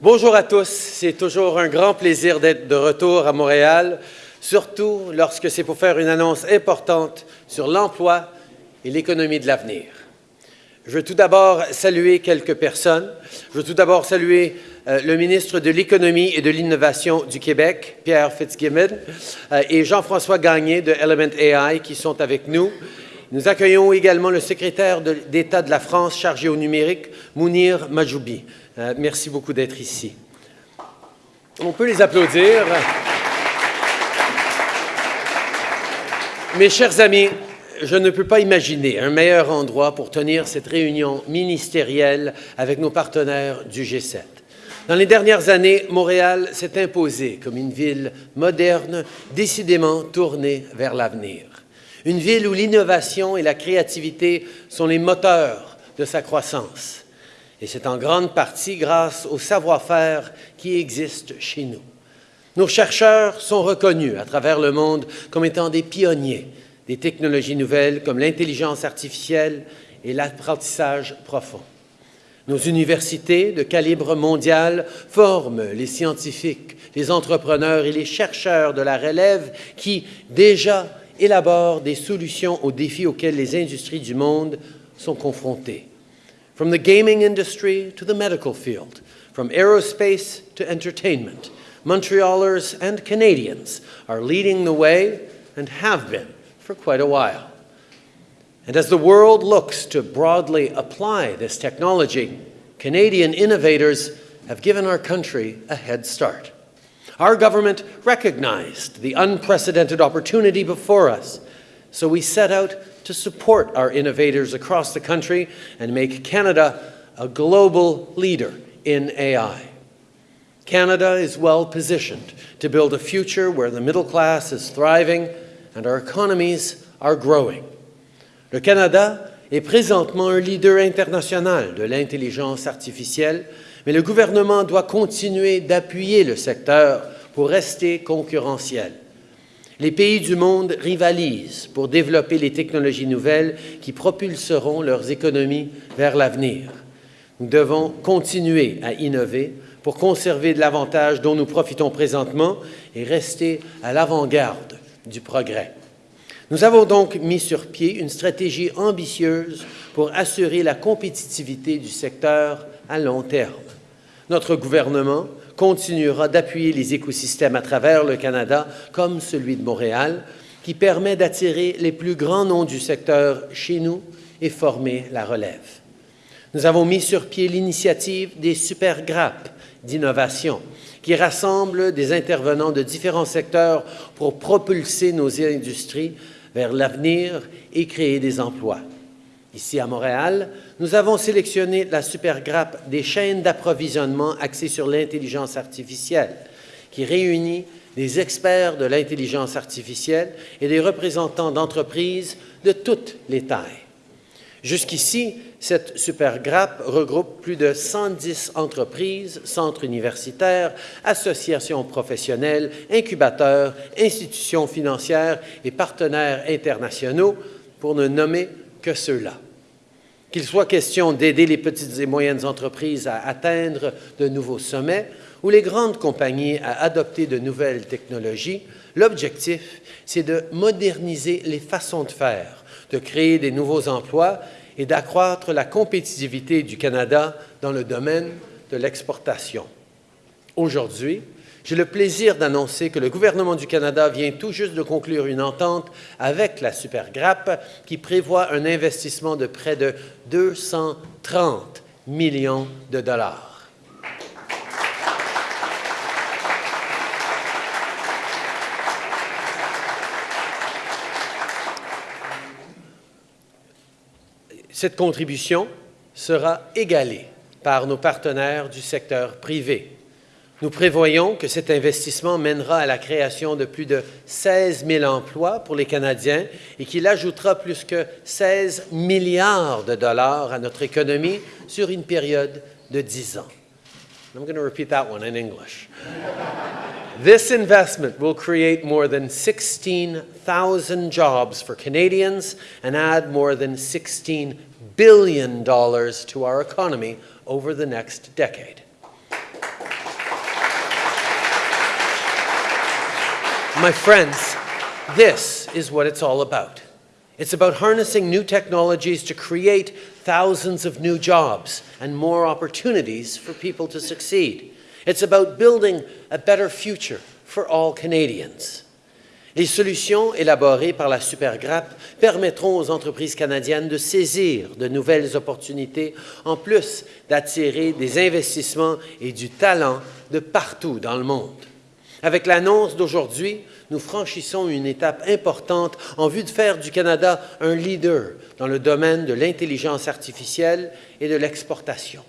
Bonjour à tous, c'est toujours un grand plaisir d'être de retour à Montréal, surtout lorsque c'est pour faire une annonce importante sur l'emploi et l'économie de l'avenir. Je veux tout d'abord saluer quelques personnes. Je veux tout d'abord saluer euh, le ministre de l'Économie et de l'Innovation du Québec, Pierre Fitzgibbon, euh, et Jean-François Gagné de Element AI qui sont avec nous. Nous accueillons également le secrétaire d'État de la France chargé au numérique, Mounir Majoubi. Euh, merci beaucoup d'être ici. On peut les applaudir. Mes chers amis, je ne peux pas imaginer un meilleur endroit pour tenir cette réunion ministérielle avec nos partenaires du G7. Dans les dernières années, Montréal s'est imposée comme une ville moderne, décidément tournée vers l'avenir. Une ville où l'innovation et la créativité sont les moteurs de sa croissance. Et c'est en grande partie grâce au savoir-faire qui existe chez nous. Nos chercheurs sont reconnus à travers le monde comme étant des pionniers des technologies nouvelles comme l'intelligence artificielle et l'apprentissage profond. Nos universités de calibre mondial forment les scientifiques, les entrepreneurs et les chercheurs de la relève qui, déjà, élaborent des solutions aux défis auxquels les industries du monde sont confrontées. From the gaming industry to the medical field, from aerospace to entertainment, Montrealers and Canadians are leading the way and have been for quite a while. And as the world looks to broadly apply this technology, Canadian innovators have given our country a head start. Our government recognized the unprecedented opportunity before us, so we set out to support our innovators across the country and make Canada a global leader in AI. Canada is well positioned to build a future where the middle class is thriving and our economies are growing. Le Canada est présentement un leader international de l'intelligence artificielle, mais le gouvernement doit continuer d'appuyer le secteur pour rester concurrentiel. Les pays du monde rivalisent pour développer les technologies nouvelles qui propulseront leurs économies vers l'avenir. Nous devons continuer à innover pour conserver de l'avantage dont nous profitons présentement et rester à l'avant-garde du progrès. Nous avons donc mis sur pied une stratégie ambitieuse pour assurer la compétitivité du secteur à long terme. Notre gouvernement continuera d'appuyer les écosystèmes à travers le Canada, comme celui de Montréal, qui permet d'attirer les plus grands noms du secteur chez nous et former la relève. Nous avons mis sur pied l'initiative des super grappes d'innovation, qui rassemble des intervenants de différents secteurs pour propulser nos industries vers l'avenir et créer des emplois. Ici à Montréal, nous avons sélectionné la supergrappe des chaînes d'approvisionnement axées sur l'intelligence artificielle, qui réunit des experts de l'intelligence artificielle et des représentants d'entreprises de toutes les tailles. Jusqu'ici, cette supergrappe regroupe plus de 110 entreprises, centres universitaires, associations professionnelles, incubateurs, institutions financières et partenaires internationaux, pour ne nommer que ceux-là. Qu'il soit question d'aider les petites et moyennes entreprises à atteindre de nouveaux sommets ou les grandes compagnies à adopter de nouvelles technologies, l'objectif, c'est de moderniser les façons de faire, de créer des nouveaux emplois et d'accroître la compétitivité du Canada dans le domaine de l'exportation. Aujourd'hui, j'ai le plaisir d'annoncer que le gouvernement du Canada vient tout juste de conclure une entente avec la Supergrappe qui prévoit un investissement de près de 230 millions de dollars. Cette contribution sera égalée par nos partenaires du secteur privé. Nous prévoyons que cet investissement mènera à la création de plus de 16 000 emplois pour les Canadiens et qu'il ajoutera plus que 16 milliards de dollars à notre économie sur une période de 10 ans. I'm going to repeat that one in English. This investment will create more than 16,000 jobs for Canadians and add more than 16 billion dollars to our economy over the next decade. My friends, this is what it's all about. It's about harnessing new technologies to create thousands of new jobs and more opportunities for people to succeed. It's about building a better future for all Canadians. Les solutions élaborées par la Supergrappe permettront aux entreprises canadiennes de saisir de nouvelles opportunités, en plus d'attirer des investissements et du talent de partout dans le monde. Avec l'annonce d'aujourd'hui, nous franchissons une étape importante en vue de faire du Canada un leader dans le domaine de l'intelligence artificielle et de l'exportation.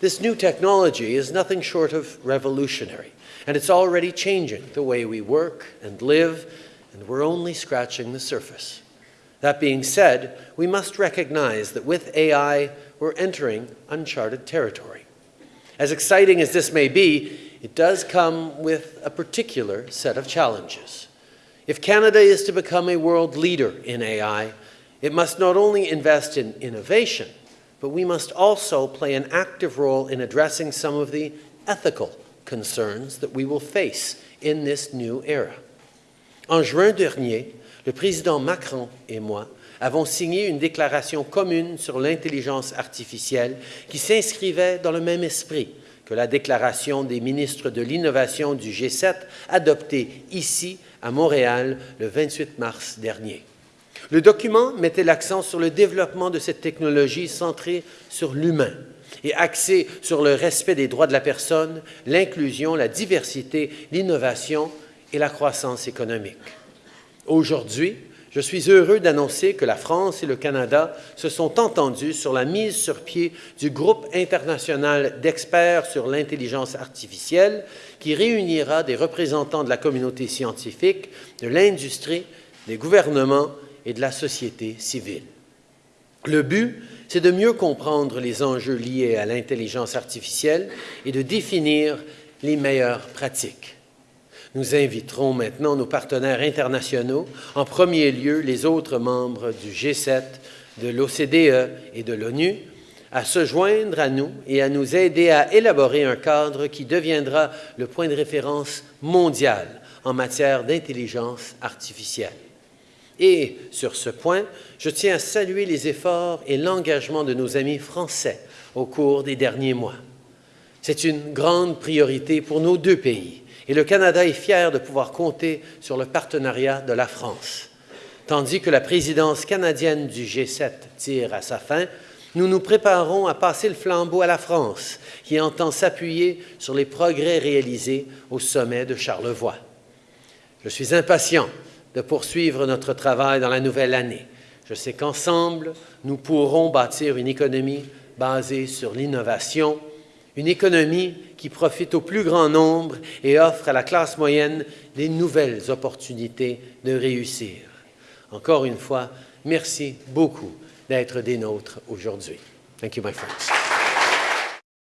This new technology is nothing short of revolutionary. And it's already changing the way we work and live, and we're only scratching the surface. That being said, we must recognize that with AI, we're entering uncharted territory. As exciting as this may be, it does come with a particular set of challenges. If Canada is to become a world leader in AI, it must not only invest in innovation, but we must also play an active role in addressing some of the ethical concerns that we will face in this new era. En juin dernier, le président Macron et moi avons signé une déclaration commune sur l'intelligence artificielle qui s'inscrivait dans le même esprit que la déclaration des ministres de l'innovation du G7 adoptée ici à Montréal le 28 mars dernier. Le document mettait l'accent sur le développement de cette technologie centrée sur l'humain, et axé sur le respect des droits de la personne, l'inclusion, la diversité, l'innovation et la croissance économique. Aujourd'hui, je suis heureux d'annoncer que la France et le Canada se sont entendus sur la mise sur pied du groupe international d'experts sur l'intelligence artificielle qui réunira des représentants de la communauté scientifique, de l'industrie, des gouvernements et de la société civile. Le but c'est de mieux comprendre les enjeux liés à l'intelligence artificielle et de définir les meilleures pratiques. Nous inviterons maintenant nos partenaires internationaux, en premier lieu les autres membres du G7, de l'OCDE et de l'ONU, à se joindre à nous et à nous aider à élaborer un cadre qui deviendra le point de référence mondial en matière d'intelligence artificielle. Et sur ce point, je tiens à saluer les efforts et l'engagement de nos amis français au cours des derniers mois. C'est une grande priorité pour nos deux pays et le Canada est fier de pouvoir compter sur le partenariat de la France. Tandis que la présidence canadienne du G7 tire à sa fin, nous nous préparons à passer le flambeau à la France, qui entend s'appuyer sur les progrès réalisés au sommet de Charlevoix. Je suis impatient de poursuivre notre travail dans la nouvelle année. Je sais qu'ensemble, nous pourrons bâtir une économie basée sur l'innovation, une économie qui profite au plus grand nombre et offre à la classe moyenne des nouvelles opportunités de réussir. Encore une fois, merci beaucoup d'être des nôtres aujourd'hui. Thank you, my friends.